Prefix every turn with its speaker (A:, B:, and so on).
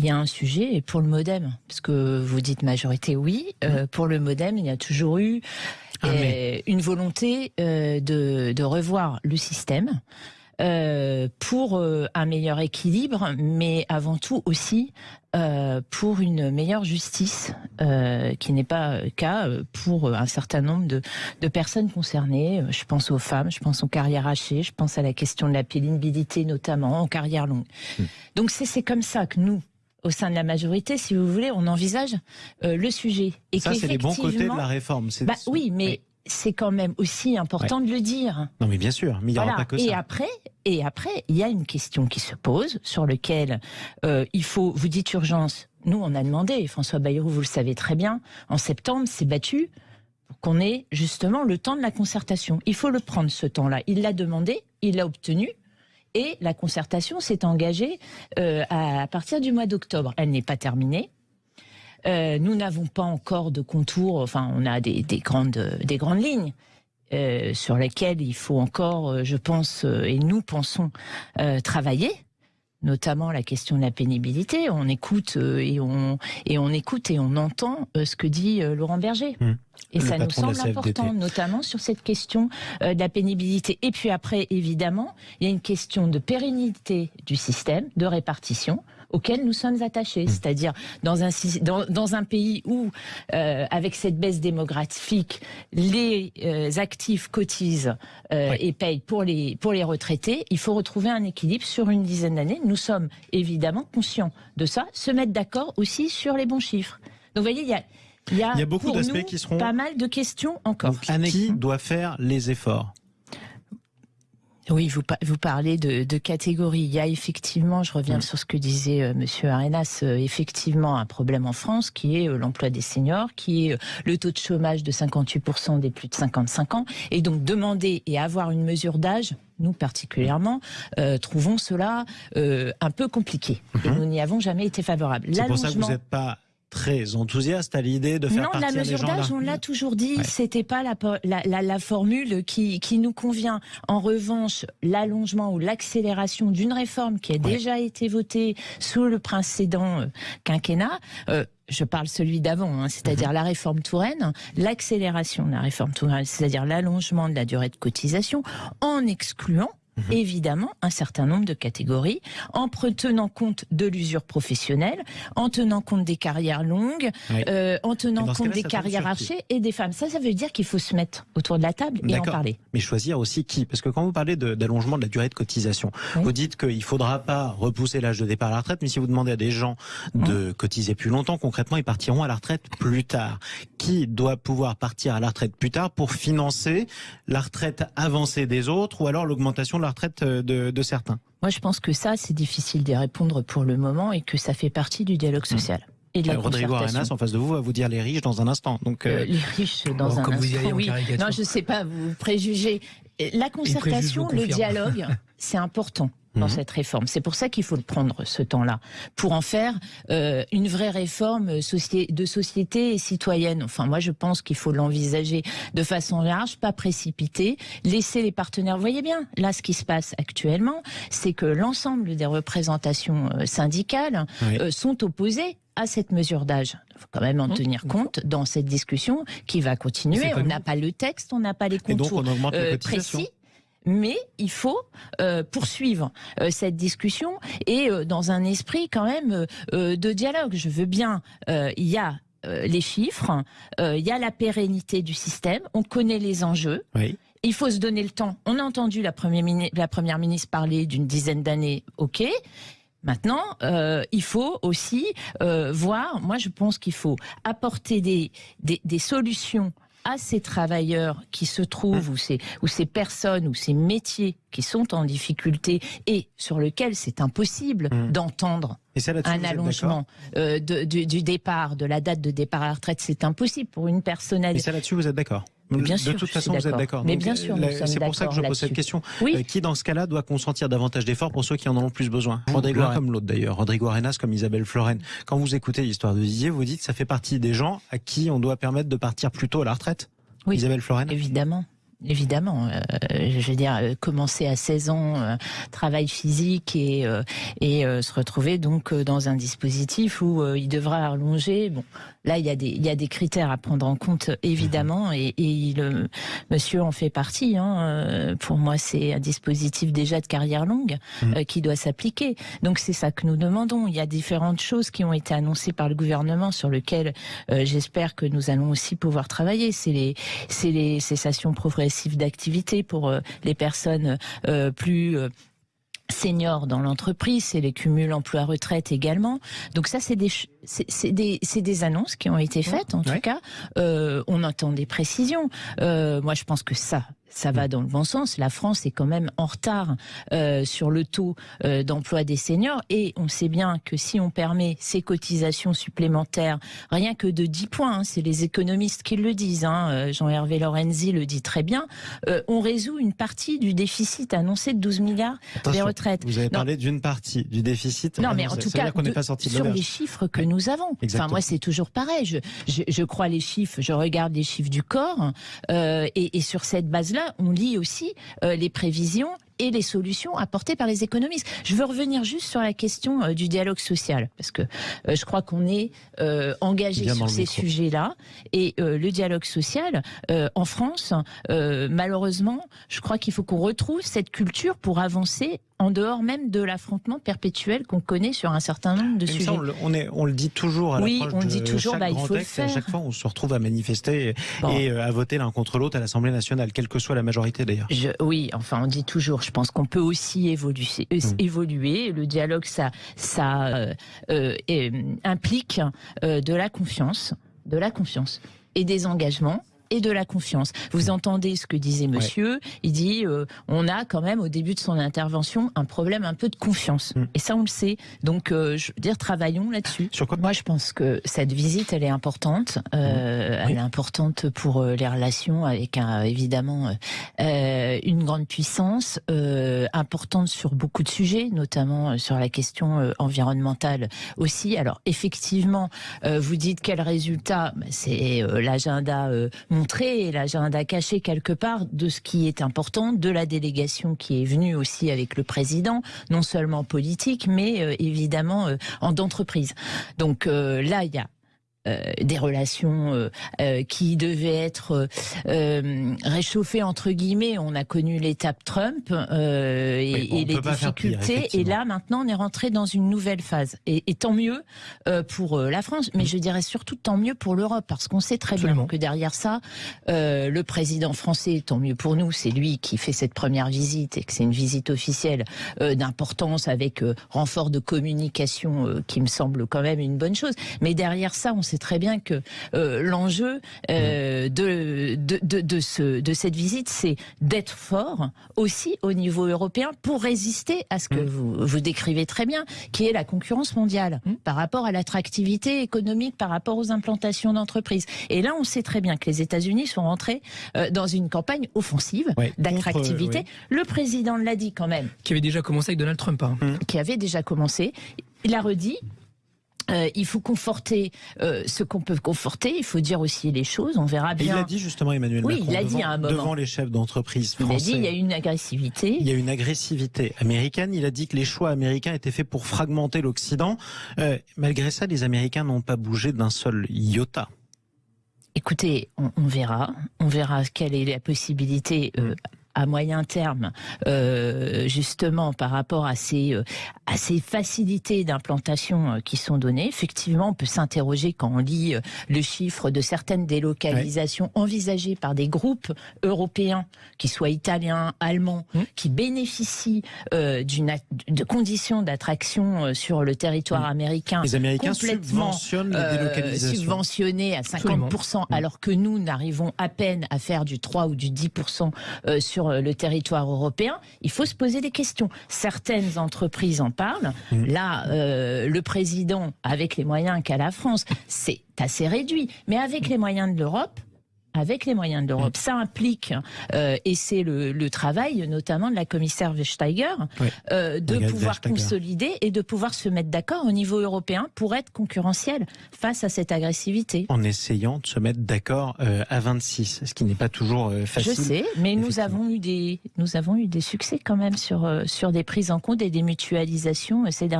A: il y a un sujet et pour le MoDem, parce que vous dites majorité, oui. Euh, pour le MoDem, il y a toujours eu
B: Ah,
A: euh,
B: mais-
A: une volonté euh, de, de revoir le système. euh, pour euh, un meilleur équilibre, mais avant tout aussi euh, pour une meilleure justice, euh, qui n'est pas euh, cas pour un certain nombre de, de personnes concernées. Je pense aux femmes, je pense aux carrières hachées, je pense à la question de la pénibilité notamment en carrière longue. Donc c'est c'est comme ça que nous, au sein de la majorité, si vous voulez, on envisage euh, le sujet. Et
B: Ça, c'est les bons côtés de la réforme.
A: Bah oui, mais c'est quand même aussi important de le dire.
B: Non, mais bien sûr, mais il n'y aura pas que
A: et
B: ça.
A: après, et après, il y a une question qui se pose sur lequel euh, il faut. Vous dites urgence. Nous, on a demandé. et François Bayrou, vous le savez très bien. En septembre, s'est battu pour qu'on ait justement le temps de la concertation. Il faut le prendre ce temps-là. Il l'a demandé, il l'a obtenu. Et la concertation s'est engagée euh, à, partir du mois d'octobre. Elle n'est pas terminée. Euh, nous n'avons pas encore de contours, enfin on a des, des grandes, des grandes lignes euh, sur lesquelles il faut encore, euh, je pense, euh, et nous pensons, euh, travailler notamment la question de la pénibilité. On écoute euh, et on et on écoute et on entend euh, ce que dit euh, Laurent Berger.
B: Hum.
A: Et
B: Le
A: ça nous semble important, notamment sur cette question euh, de la pénibilité. Et puis après, évidemment, il y a une question de pérennité du système de répartition auquel nous sommes attachés. C'est-à-dire dans un, dans, dans un pays où, euh, avec cette baisse démographique, les euh, actifs cotisent euh, et payent pour les, pour les retraités, il faut retrouver un équilibre sur une dizaine d'années. Nous sommes évidemment conscients de ça, se mettre d'accord aussi sur les bons chiffres. Donc vous voyez, il y a, il y a,
B: Il y a beaucoup d'aspects qui seront-
A: pas mal de questions encore.
B: Donc, qui doit faire les efforts
A: Oui, vous, pa- vous parlez de, de catégories. Il y a effectivement, je reviens sur ce que disait euh, Monsieur Arenas, euh, effectivement un problème en France qui est euh, l'emploi des seniors, qui est euh, le taux de chômage de 58% des plus de 55 ans. Et donc demander et avoir une mesure d'âge, nous particulièrement, euh, trouvons cela euh, un peu compliqué. Et nous n'y avons jamais été favorables.
B: C'est pour ça que vous n'êtes pas très enthousiaste à l'idée de faire
A: non, la
B: partir
A: mesure d'âge, on l'a toujours dit,
B: Ouais.
A: c'était pas la, po- la, la, la formule qui, qui nous convient. En revanche, l'allongement ou l'accélération d'une réforme qui a déjà été votée sous le précédent euh, quinquennat, euh, je parle celui d'avant, hein, c'est-à-dire la réforme Touraine, l'accélération de la réforme Touraine, c'est-à-dire l'allongement de la durée de cotisation, en excluant évidemment un certain nombre de catégories, en tenant compte de l'usure professionnelle, en tenant compte des carrières longues,
B: Oui.
A: euh, en tenant compte des carrières archées et des femmes. Ça, ça veut dire qu'il faut se mettre autour de la table et en parler.
B: Mais choisir aussi qui? Parce que quand vous parlez de- d'allongement de, la durée de cotisation,
A: Oui.
B: vous dites qu'il ne faudra pas repousser l'âge de départ à la retraite, mais si vous demandez à des gens de cotiser plus longtemps, concrètement, ils partiront à la retraite plus tard. Qui doit pouvoir partir à la retraite plus tard pour financer la retraite avancée des autres ou alors l'augmentation de la retraite euh, de, de certains
A: Moi, je pense que ça, c'est difficile d'y répondre pour le moment et que ça fait partie du dialogue social. Et de la
B: Euh, Rodrigo. Arenas, en face de vous, va vous dire les riches dans un instant. Donc, euh,
A: Euh, les riches dans
C: Bon,
A: un
C: comme vous y
A: instant,
C: allez en
A: oui. Non, je sais pas, vous préjugez. La concertation,
C: vous
A: le dialogue, c'est important dans
B: Mhm.
A: cette réforme. C'est pour ça qu'il faut le prendre ce temps-là pour en faire euh, une vraie réforme soci- de société et citoyenne. Enfin, moi, je pense qu'il faut l'envisager de façon large, pas précipiter, laisser les partenaires. Vous voyez bien, là, ce qui se passe actuellement, c'est que l'ensemble des représentations euh, syndicales
B: Oui.
A: euh, sont opposées à cette mesure d'âge. Il faut quand même en
C: Mmh.
A: tenir compte dans cette discussion qui va continuer. On n'a pas le texte, on n'a pas les
B: et donc,
A: contours
B: on augmente les
A: euh, précis. Mais il faut euh, poursuivre euh, cette discussion et euh, dans un esprit quand même de dialogue. Je veux bien, il y a les chiffres, il y a la pérennité du système, on connaît les enjeux.
B: Oui.
A: Il faut se donner le temps. On a entendu la première, mini- la première ministre parler d'une dizaine d'années, ok. Maintenant, euh, il faut aussi euh, voir, moi je pense qu'il faut apporter des, des, des solutions à ces travailleurs qui se trouvent, ou, ces, ou ces personnes, ou ces métiers qui sont en difficulté et sur lesquels c'est impossible
B: Mm.
A: d'entendre un allongement euh, de- du, du départ, de la date de départ à la retraite. C'est impossible pour une personne
B: Et ça là-dessus, vous êtes d'accord
A: Bien
B: De toute façon, vous êtes d'accord.
A: Mais bien sûr,
B: C'est pour ça que je pose cette question.
A: Oui.
B: Euh, Qui, dans ce cas-là, doit consentir davantage d'efforts pour ceux qui en ont le plus besoin? Rodrigo, comme l'autre d'ailleurs. Rodrigo Arenas, comme Isabelle Floren. Quand vous écoutez l'histoire de Didier, vous dites que ça fait partie des gens à qui on doit permettre de partir plus tôt à la retraite
A: Oui.
B: Isabelle Floren
A: Évidemment. Évidemment. Euh, je veux dire, euh, commencer à 16 ans, euh, travail physique et, et se retrouver donc dans un dispositif où il devra allonger. Bon, là, il y, a des, il y a des critères à prendre en compte, évidemment, mhm. et, et le monsieur en fait partie. Hein. Pour moi, c'est un dispositif déjà de carrière longue mhm. qui doit s'appliquer. Donc, c'est ça que nous demandons. Il y a différentes choses qui ont été annoncées par le gouvernement sur lesquelles j'espère que nous allons aussi pouvoir travailler. C'est les, c'est les cessations progressives d'activité pour euh, les personnes euh, plus euh, seniors dans l'entreprise, c'est les cumuls emploi-retraite également. Donc ça, c'est des, c'est des, des, annonces qui ont été faites, en tout cas. on entend des précisions. moi, je pense que ça, ça va dans le bon sens. La France est quand même en retard euh, sur le taux euh, d'emploi des seniors et on sait bien que si on permet ces cotisations supplémentaires, rien que de 10 points, hein, c'est les économistes qui le disent, hein, euh, Jean-Hervé Lorenzi le dit très bien, on résout une partie du déficit annoncé de 12 milliards des retraites.
B: Vous avez parlé d'une partie du déficit.
A: Non, mais en tout cas, pas sorti sur les chiffres que nous avons. Enfin, moi, c'est toujours pareil. Je, je, je, crois les chiffres, je regarde les chiffres du corps et, et sur cette base-là, on lit aussi euh, les prévisions et les solutions apportées par les économistes. Je veux revenir juste sur la question euh, du dialogue social, parce que euh, je crois qu'on est engagé sur ces sujets-là. Et le dialogue social, en France, malheureusement, je crois qu'il faut qu'on retrouve cette culture pour avancer en dehors même de l'affrontement perpétuel qu'on connaît sur un certain nombre de sujets.
B: on, le, on, est, on le dit toujours à
A: Oui, on dit toujours, bah, il faut le faire.
B: À chaque fois, on se retrouve à manifester et euh, à voter l'un contre l'autre à l'Assemblée nationale, quelle que soit la majorité d'ailleurs.
A: Oui, enfin, on dit toujours. Je pense qu'on peut aussi évoluer. Euh, évoluer. Le dialogue, ça, ça euh, implique de la confiance, de la confiance et des engagements et de la confiance. Vous entendez ce que disait monsieur, il dit euh, on a quand même au début de son intervention un problème un peu de confiance. Mm. Et ça on le sait. Donc euh, je veux dire travaillons là-dessus. Moi je pense que cette visite elle est importante. Euh, mm. Elle est importante pour les relations avec un, évidemment une grande puissance, importante sur beaucoup de sujets, notamment sur la question environnementale aussi. Alors effectivement, vous dites quel résultat ben, C'est l'agenda montrer l'agenda caché quelque part de ce qui est important, de la délégation qui est venue aussi avec le président, non seulement politique, mais euh, évidemment euh, en d'entreprise. Donc euh, là, il y a euh, des relations euh, euh, qui devaient être réchauffées entre guillemets. On a connu l'étape Trump et, les difficultés, et là maintenant on est rentré dans une nouvelle phase. Et, tant mieux pour la France, mais je dirais surtout tant mieux pour l'Europe, parce qu'on sait très bien que derrière ça, le président français, tant mieux pour nous, c'est lui qui fait cette première visite et que c'est une visite officielle d'importance avec renfort de communication qui me semble quand même une bonne chose. Mais derrière ça, on sait très bien que euh, l'enjeu euh, de, de, de, ce, de cette visite, c'est d'être fort aussi au niveau européen pour résister à ce que mm. vous, vous décrivez très bien, qui est la concurrence mondiale mm. par rapport à l'attractivité économique, par rapport aux implantations d'entreprises. Et là, on sait très bien que les États-Unis sont rentrés euh, dans une campagne offensive d'attractivité. Le président l'a dit quand même.
C: Qui avait déjà commencé avec Donald Trump. Hein.
A: Qui avait déjà commencé. Il a redit, euh, il faut conforter euh, ce qu'on peut conforter. Il faut dire aussi les choses. On verra bien.
B: il a dit justement Emmanuel
A: oui,
B: Macron
A: il a
B: devant,
A: dit à un moment.
B: devant les chefs d'entreprise français.
A: Il a dit il y a une agressivité.
B: Il y a une agressivité américaine. Il a dit que les choix américains étaient faits pour fragmenter l'Occident. Euh, malgré ça, les Américains n'ont pas bougé d'un seul iota.
A: Écoutez, on, verra. On verra quelle est la possibilité euh, à moyen terme, euh, justement par rapport à ces, euh, à ces facilités d'implantation euh, qui sont données. Effectivement, on peut s'interroger quand on lit le chiffre de certaines délocalisations envisagées par des groupes européens, qui soient italiens, allemands, mmh. qui bénéficient d'une de conditions d'attraction sur le territoire mmh. américain.
B: Les Américains subventionnent les délocalisations.
A: subventionnés à 50%, mmh. alors que nous n'arrivons à peine à faire du 3 ou du 10% sur euh, le territoire européen, il faut se poser des questions. Certaines entreprises en parlent. Mm. Là, euh, le président, avec les moyens qu'a la France, c'est assez réduit. Mais avec les moyens de l'Europe, avec les moyens de l'Europe. Ça implique, euh, et c'est le, le travail notamment de la commissaire Vestager,
B: Oui.
A: euh, de pouvoir
B: Vestager.
A: consolider et de pouvoir se mettre d'accord au niveau européen pour être concurrentiel face à cette agressivité.
B: En essayant de se mettre d'accord euh, à 26, ce qui n'est pas toujours euh, facile.
A: Je sais, mais nous avons eu des nous avons eu des succès quand même sur sur des prises en compte et des mutualisations ces derniers